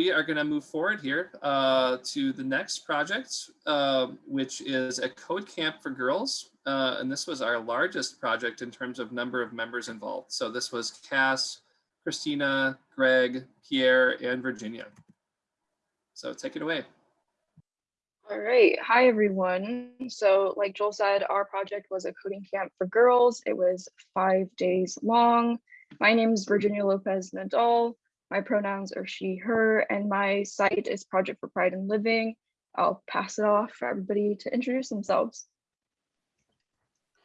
we are going to move forward here uh, to the next project, uh, which is a code camp for girls. Uh, and this was our largest project in terms of number of members involved. So this was Cass, Christina, Greg, Pierre, and Virginia. So take it away. All right. Hi, everyone. So like Joel said, our project was a coding camp for girls. It was five days long. My name is Virginia Lopez Nadal. My pronouns are she, her, and my site is Project for Pride and Living. I'll pass it off for everybody to introduce themselves.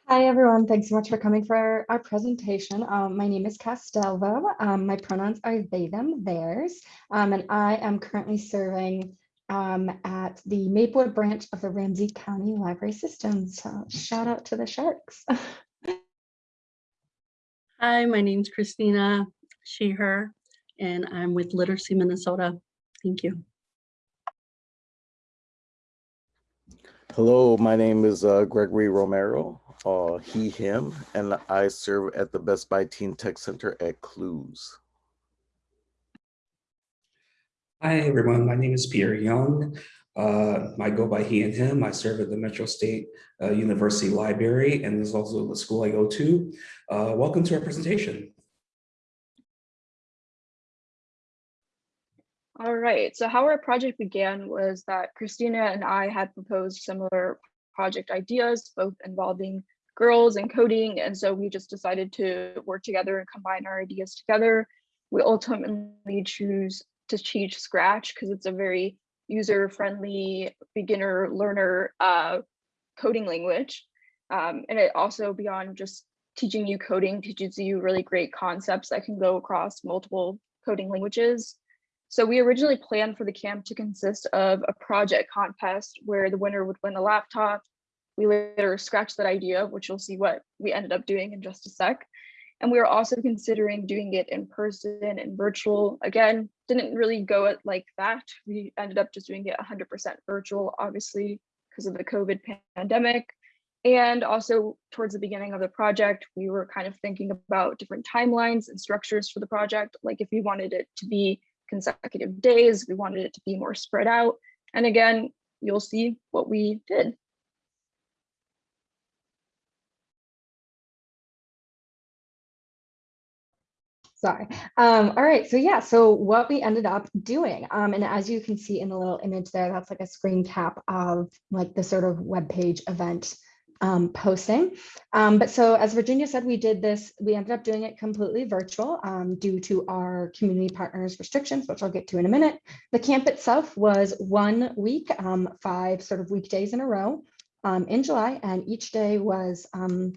Hi, everyone. Thanks so much for coming for our presentation. Um, my name is Castelvo. Um, my pronouns are they, them, theirs, um, and I am currently serving um, at the Maplewood branch of the Ramsey County Library System. So shout out to the Sharks. Hi, my name's Christina, she, her, and I'm with Literacy Minnesota. Thank you. Hello, my name is uh, Gregory Romero, uh, he, him, and I serve at the Best Buy Teen Tech Center at Clues. Hi, everyone. My name is Pierre Young. Uh, I go by he and him. I serve at the Metro State uh, University Library, and this is also the school I go to. Uh, welcome to our presentation. All right. So how our project began was that Christina and I had proposed similar project ideas, both involving girls and coding. And so we just decided to work together and combine our ideas together. We ultimately choose to teach Scratch because it's a very user-friendly beginner learner uh, coding language. Um, and it also beyond just teaching you coding teaches you really great concepts that can go across multiple coding languages. So we originally planned for the camp to consist of a project contest where the winner would win a laptop. We later scratched that idea, which you'll see what we ended up doing in just a sec. And we were also considering doing it in person and virtual. Again, didn't really go it like that. We ended up just doing it 100% virtual, obviously, because of the COVID pandemic. And also towards the beginning of the project, we were kind of thinking about different timelines and structures for the project. Like if we wanted it to be consecutive days, we wanted it to be more spread out. And again, you'll see what we did. Sorry. Um, all right. So yeah, so what we ended up doing, um, and as you can see in the little image there, that's like a screen cap of like the sort of web page event um, posting. Um, but so as Virginia said, we did this, we ended up doing it completely virtual um, due to our community partners restrictions, which I'll get to in a minute. The camp itself was one week, um, five sort of weekdays in a row um, in July, and each day was um,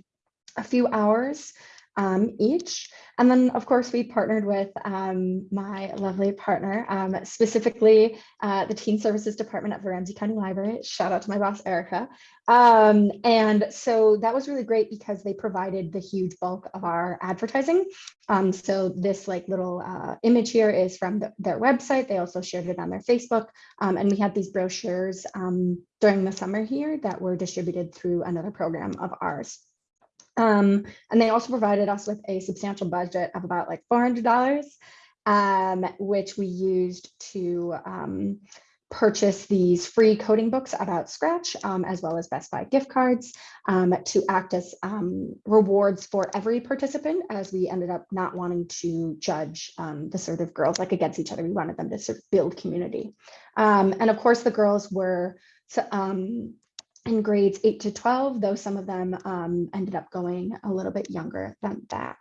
a few hours um, each. And then, of course, we partnered with um, my lovely partner, um, specifically uh, the Teen Services Department at the Ramsey County Library. Shout out to my boss, Erica. Um, and so that was really great because they provided the huge bulk of our advertising. Um, so this like little uh, image here is from the, their website. They also shared it on their Facebook. Um, and we had these brochures during the summer here that were distributed through another program of ours. Um, and they also provided us with a substantial budget of about like $400, um, which we used to um, purchase these free coding books about Scratch, um, as well as Best Buy gift cards um, to act as um, rewards for every participant, as we ended up not wanting to judge the sort of girls like against each other. We wanted them to sort of build community. and of course, the girls were um, in grades 8 to 12, though some of them um, ended up going a little bit younger than that.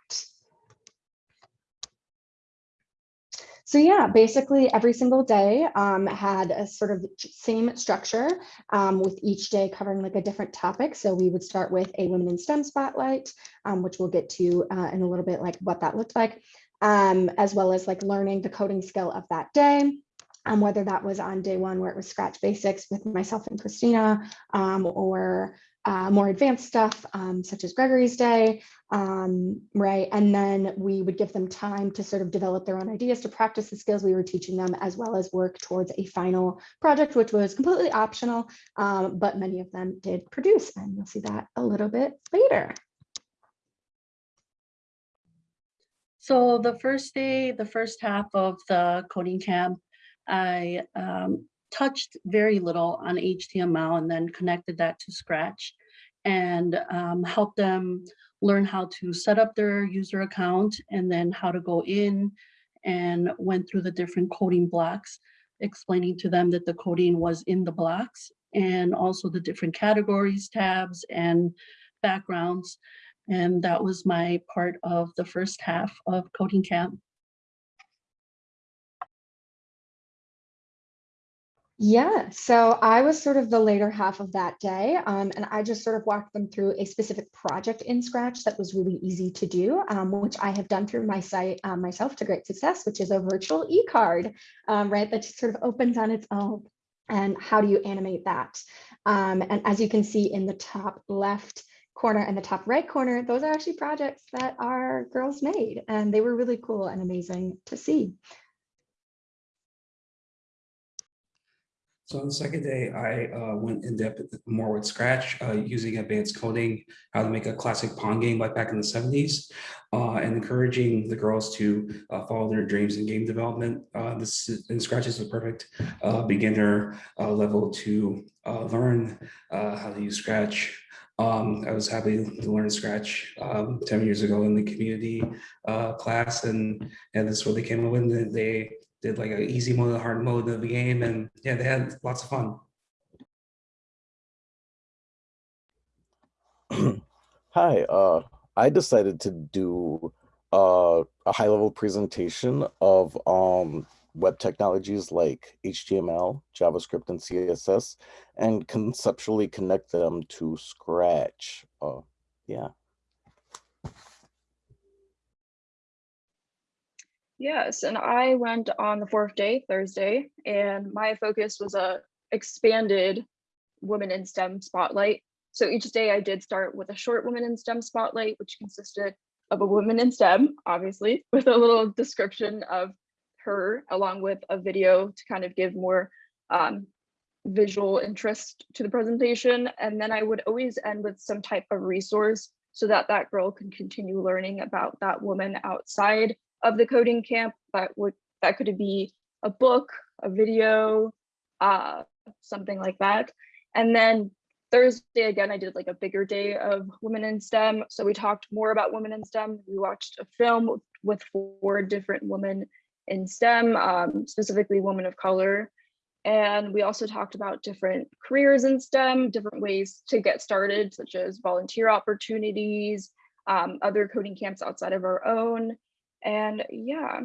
So yeah, basically every single day um, had a sort of same structure um, with each day covering like a different topic. So we would start with a women in STEM spotlight, um, which we'll get to uh, in a little bit like what that looked like, um, as well as like learning the coding skill of that day um, whether that was on day one where it was Scratch Basics with myself and Christina, um, or uh, more advanced stuff um, such as Gregory's Day, um, right? And then we would give them time to sort of develop their own ideas to practice the skills we were teaching them, as well as work towards a final project, which was completely optional, um, but many of them did produce, and you'll see that a little bit later. So the first day, the first half of the coding camp, I um, touched very little on HTML and then connected that to Scratch and um, helped them learn how to set up their user account and then how to go in and went through the different coding blocks, explaining to them that the coding was in the blocks and also the different categories, tabs, and backgrounds. And that was my part of the first half of coding camp. Yeah, so I was sort of the later half of that day, um, and I just sort of walked them through a specific project in Scratch that was really easy to do, um, which I have done through my site um, myself to great success, which is a virtual e-card, um, right? That just sort of opens on its own. And how do you animate that? Um, and as you can see in the top left corner and the top right corner, those are actually projects that our girls made, and they were really cool and amazing to see. So on the second day, I uh, went in depth more with Scratch, uh, using advanced coding, how to make a classic Pong game like back in the seventies, uh, and encouraging the girls to uh, follow their dreams in game development. Uh, This is- and Scratch is a perfect uh, beginner level to learn how to use Scratch. Um, I was happy to learn Scratch um, ten years ago in the community class, and and this is what they came up with. They did like an easy mode, a hard mode of the game, and yeah, they had lots of fun. Hi, uh, I decided to do uh, a high level presentation of um, web technologies like HTML, JavaScript, and CSS, and conceptually connect them to Scratch. Uh, yeah. Yes, and I went on the fourth day, Thursday, and my focus was a expanded women in STEM spotlight. So each day I did start with a short women in STEM spotlight, which consisted of a woman in STEM, obviously, with a little description of her, along with a video to kind of give more um, visual interest to the presentation. And then I would always end with some type of resource so that that girl can continue learning about that woman outside of the coding camp that would that could be a book a video uh something like that. And then thursday again i did like a bigger day of women in stem. So we talked more about women in stem. We watched a film with four different women in stem um, specifically women of color. And we also talked about different careers in stem different ways to get started such as volunteer opportunities um, other coding camps outside of our own and yeah,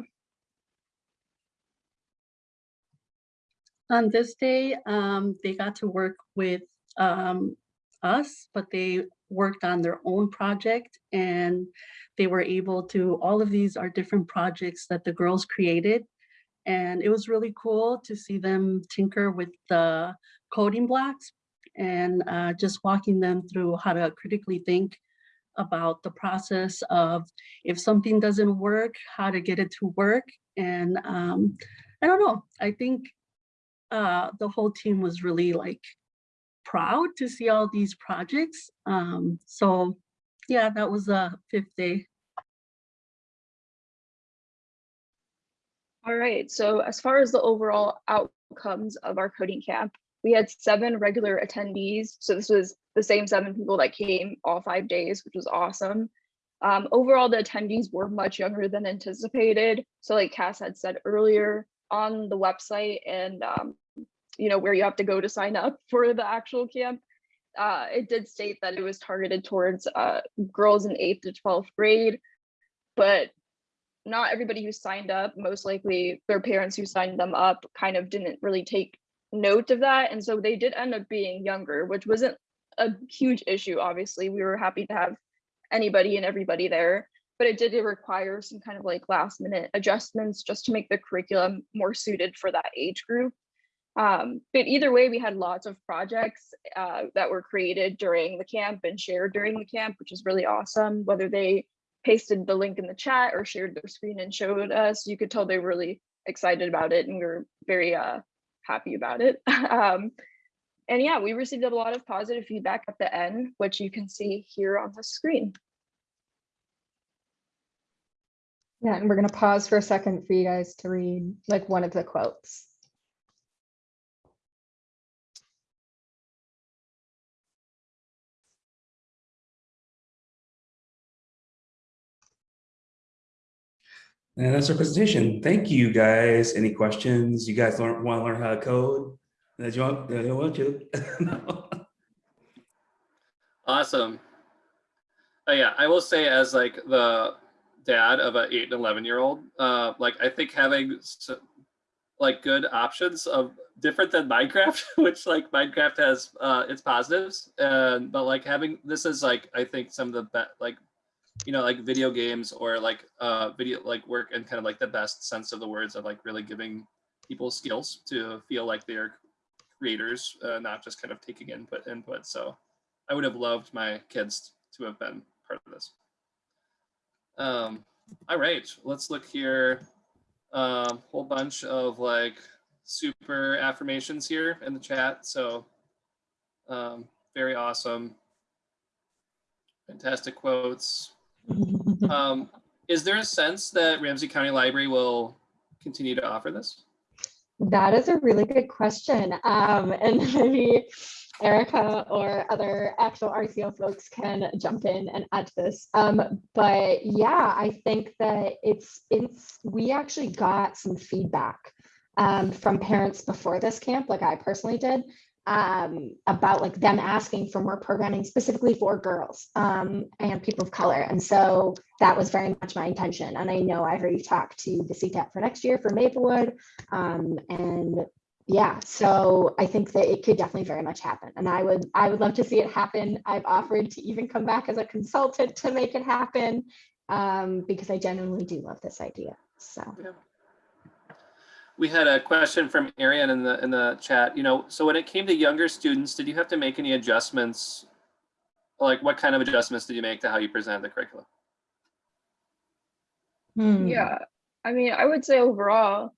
On this day, um, they got to work with um, us, but they worked on their own project and they were able to, all of these are different projects that the girls created. And it was really cool to see them tinker with the coding blocks and uh, just walking them through how to critically think about the process of if something doesn't work, how to get it to work. And um, I don't know, I think uh, the whole team was really like proud to see all these projects. Um, so yeah, that was a fifth day. all right. So as far as the overall outcomes of our coding camp, we had seven regular attendees. So this was the same seven people that came all five days, which was awesome. Um, overall, the attendees were much younger than anticipated. So like Cass had said earlier on the website and, um, you know, where you have to go to sign up for the actual camp, uh, it did state that it was targeted towards uh, girls in eighth to 12th grade, but not everybody who signed up, most likely their parents who signed them up kind of didn't really take note of that. And so they did end up being younger, which wasn't a huge issue, obviously. We were happy to have anybody and everybody there, but it did require some kind of like last minute adjustments just to make the curriculum more suited for that age group. Um, but either way, we had lots of projects uh, that were created during the camp and shared during the camp, which is really awesome. Whether they pasted the link in the chat or shared their screen and showed us, you could tell they were really excited about it and we were very uh, happy about it. um, and yeah, we received a lot of positive feedback at the end, which you can see here on the screen. Yeah, and we're gonna pause for a second for you guys to read like one of the quotes. And that's our presentation. Thank you, guys. Any questions? You guys want to learn how to code? Do you want, you want to? Awesome. Uh, yeah, I will say as like the dad of an eight and 11 year old, uh, like I think having like good options of different than Minecraft, which like Minecraft has uh, its positives, and but like having this is like I think some of the best like you know like video games or like uh video like work in kind of like the best sense of the words of like really giving people skills to feel like they're creators, uh, not just kind of taking input input. So I would have loved my kids to have been part of this. Um, all right, let's look here. Um, whole bunch of like super affirmations here in the chat. So um, very awesome. Fantastic quotes. Um, is there a sense that Ramsey County Library will continue to offer this? That is a really good question. Um, and maybe Erica or other actual RCO folks can jump in and add to this. Um, but yeah, I think that it's, it's, we actually got some feedback um, from parents before this camp, like I personally did, um, about like them asking for more programming specifically for girls um, and people of color. And so that was very much my intention. And I know I heard you talk to the CTEP for next year for Maplewood. Um, and yeah, so I think that it could definitely very much happen. And I would, I would love to see it happen. I've offered to even come back as a consultant to make it happen um, because I genuinely do love this idea. So. We had a question from Arian in the in the chat. You know, so when it came to younger students, did you have to make any adjustments? Like, what kind of adjustments did you make to how you present the curriculum? hmm. Yeah, I mean, I would say overall,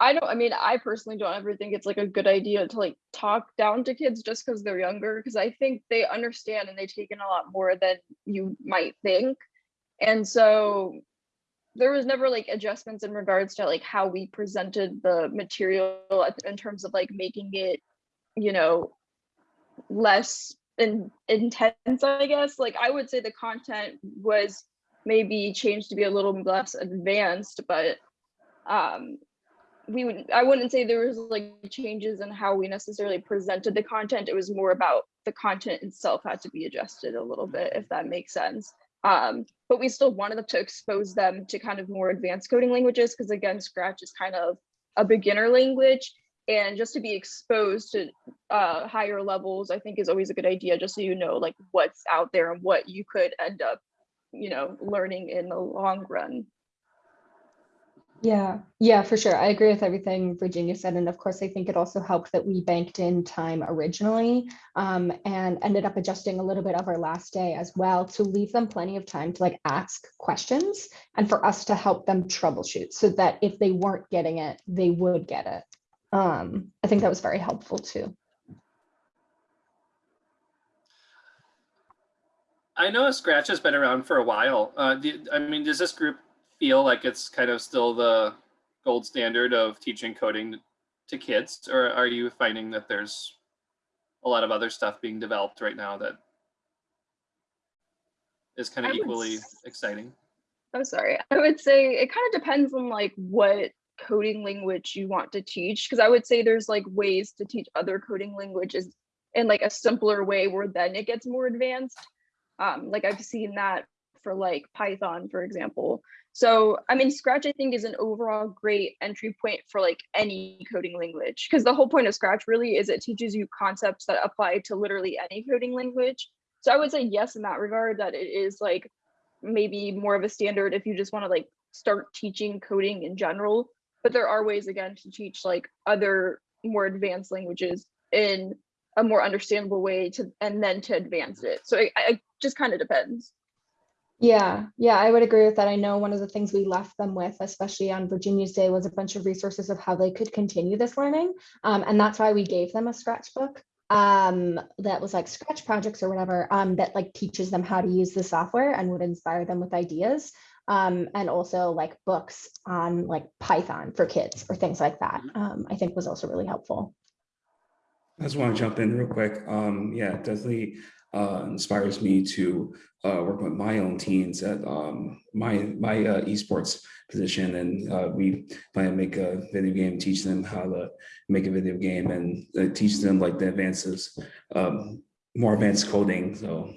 I don't, I mean, I personally don't ever think it's like a good idea to like talk down to kids just because they're younger, because I think they understand and they take in a lot more than you might think. And so there was never like adjustments in regards to like how we presented the material in terms of like making it, you know, less in, intense, I guess. Like I would say the content was maybe changed to be a little less advanced, but um we would I wouldn't say there was like changes in how we necessarily presented the content. It was more about the content itself had to be adjusted a little bit, if that makes sense. Um, but we still wanted to expose them to kind of more advanced coding languages because again, Scratch is kind of a beginner language. And just to be exposed to uh, higher levels, I think is always a good idea, just so you know like what's out there and what you could end up you know, learning in the long run. Yeah, yeah, for sure. I agree with everything Virginia said. And of course, I think it also helped that we banked in time originally um, and ended up adjusting a little bit of our last day as well to leave them plenty of time to like ask questions and for us to help them troubleshoot so that if they weren't getting it, they would get it. Um, I think that was very helpful too. I know Scratch has been around for a while. Uh, do, I mean, does this group feel like it's kind of still the gold standard of teaching coding to kids, or are you finding that there's a lot of other stuff being developed right now that is kind of would equally exciting? I'm sorry. I would say it kind of depends on like what coding language you want to teach. Because I would say there's like ways to teach other coding languages in like a simpler way where then it gets more advanced. Um, like I've seen that for like Python, for example. So I mean, Scratch I think is an overall great entry point for like any coding language. Because the whole point of Scratch really is it teaches you concepts that apply to literally any coding language. So I would say yes in that regard that it is like maybe more of a standard if you just want to like start teaching coding in general. But there are ways again to teach like other more advanced languages in a more understandable way to and then to advance it. So it, it just kind of depends. Yeah, yeah, I would agree with that. I know one of the things we left them with, especially on Virginia's Day, was a bunch of resources of how they could continue this learning. Um, and that's why we gave them a Scratch book um, that was like Scratch projects or whatever um, that like teaches them how to use the software and would inspire them with ideas. Um, and also like books on like Python for kids or things like that. Um, I think was also really helpful. I just want to jump in real quick. Um, yeah, it definitely uh, inspires me to uh, work with my own teens at um, my my uh, esports position, and uh, we plan to make a video game, teach them how to make a video game, and uh, teach them like the advances, um, more advanced coding. So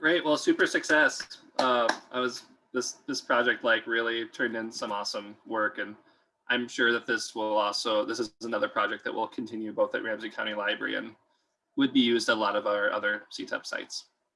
Great. Well, super success. I was this this project like really turned in some awesome work, and I'm sure that this will also this is another project that will continue both at Ramsey County Library and would be used at a lot of our other CTEP sites.